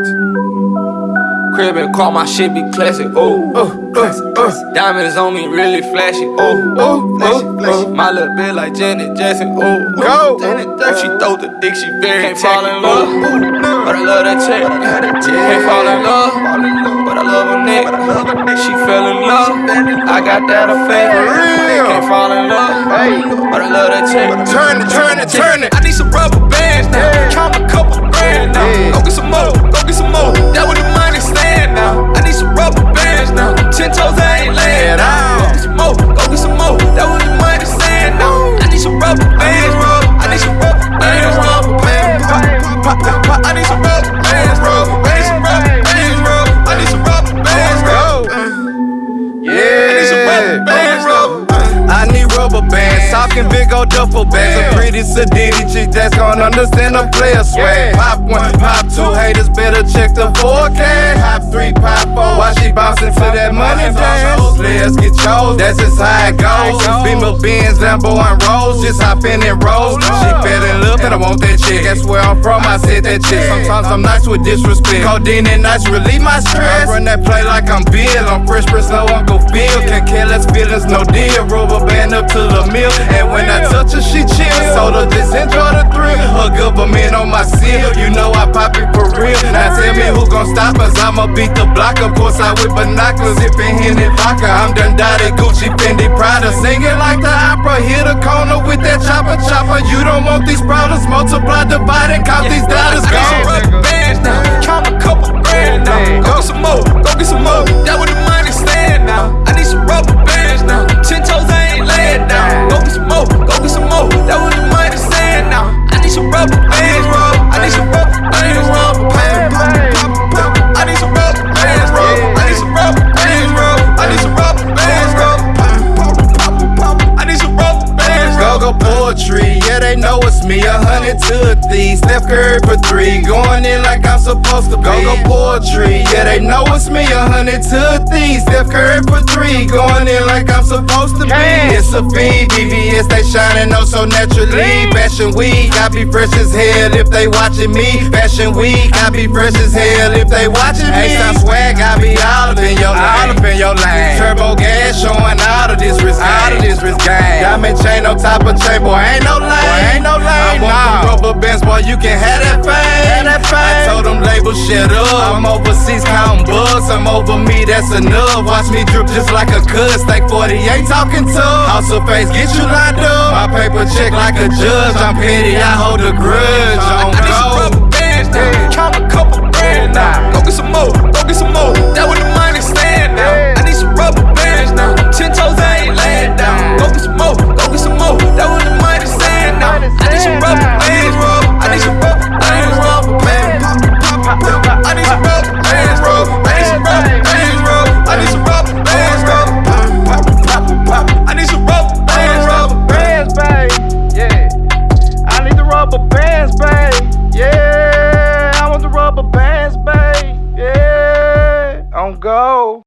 Crib and car, my shit be classic. Oh, oh, oh, oh. Diamonds on me, really flashy. Oh, oh, oh, oh flashy, oh. flashy. My little bit like Janet Jackson. Oh, Go. Janet Jackson. She throw the dick, she very Can't fall in love, but I love that chick. Can't fall in love, but I love a nigga. She fell in love, I got that effect. Can't fall in love, but I love that chick. Turn it, turn it, turn it. I need some rubber bands duffel bags. A pretty sedity chick that's gonna understand the player swag. Pop one, pop two, haters better check the forecast. Pop three, pop four, while she bouncing to that money dance. Players get chose, that's just how it goes. Beamer Benz, Lambo and Rolls, just hop in and roll. She fell in love and I want that chick. That's where I'm from, I said that chick. Sometimes I'm nice with disrespect. Codeine and nice relieve my stress. I run that play like I'm Bill. I'm Fresh Prince, no Uncle Phil. Can't care less feelings, no deal. Rubber band up to the mill. And when I her, she chill. So to just enjoy the thrill. Her government on my seal. You know I pop it for real. Now tell me who gon' stop us. I'ma beat the block. Of course, I with binoculars. Sipping Henny vodka. I'm done dotted Gucci, Fendi, Prada. Singing like the opera. Hit a corner with that chopper, chopper. You don't want these problems. Multiply, divide, and count these dollars. Gone. They know it's me. A hundred to a three, Steph Curry for three, going in like I'm supposed to be. Go go poetry, yeah they know it's me. A hundred to a three, Steph Curry for three, going in like I'm supposed to be. It's a fiend, VVS they shining oh so naturally. Fashion week, I be fresh as hell if they watching me. Fashion week, I be fresh as hell if they watching me. H-Time swag, I be all up in your lane. All up in your lane. Turbo gas showing all of this wrist, all of this wrist game. Diamond chain on top of chain, boy, ain't no lane. Boy, ain't no lane. I want them rubber bands, boy, you can have that fame. That fame. I told them labels shut up. I'm overseas counting bucks. I'm over me, that's enough. Watch me drip just like a cuss. Like 48 talking to. House of face, get you lined up. My paper check like a judge. I'm petty, I hold a grudge. go.